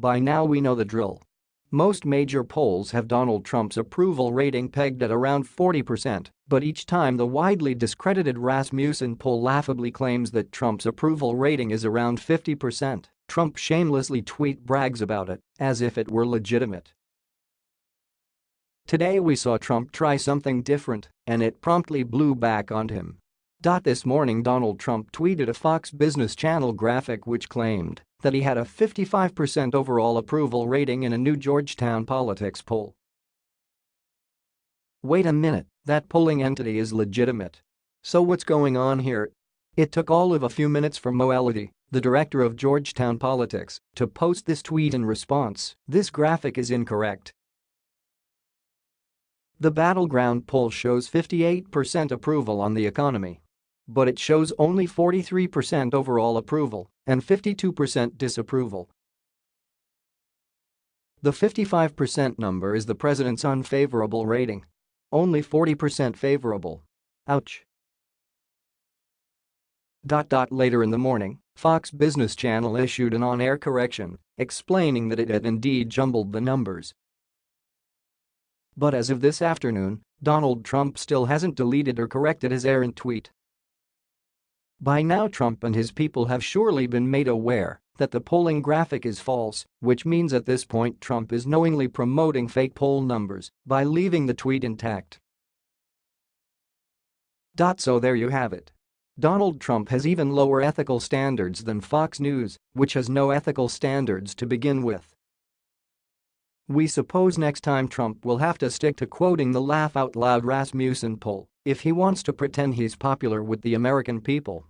By now we know the drill. Most major polls have Donald Trump's approval rating pegged at around 40%, but each time the widely discredited Rasmussen poll laughably claims that Trump's approval rating is around 50%, Trump shamelessly tweet brags about it, as if it were legitimate. Today we saw Trump try something different, and it promptly blew back on him. This morning Donald Trump tweeted a Fox Business Channel graphic which claimed that he had a 55% overall approval rating in a new Georgetown politics poll. Wait a minute, that polling entity is legitimate. So what's going on here? It took all of a few minutes for Mo Elleithee, the director of Georgetown Politics, to post this tweet in response, this graphic is incorrect. The battleground poll shows 58% approval on the economy but it shows only 43% overall approval and 52% disapproval. The 55% number is the president's unfavorable rating. Only 40% favorable. Ouch. Dot, dot, Later in the morning, Fox Business Channel issued an on-air correction, explaining that it had indeed jumbled the numbers. But as of this afternoon, Donald Trump still hasn't deleted or corrected his errant tweet. By now Trump and his people have surely been made aware that the polling graphic is false, which means at this point Trump is knowingly promoting fake poll numbers by leaving the tweet intact. So there you have it. Donald Trump has even lower ethical standards than Fox News, which has no ethical standards to begin with. We suppose next time Trump will have to stick to quoting the laugh-out-loud Rasmussen poll if he wants to pretend he's popular with the American people.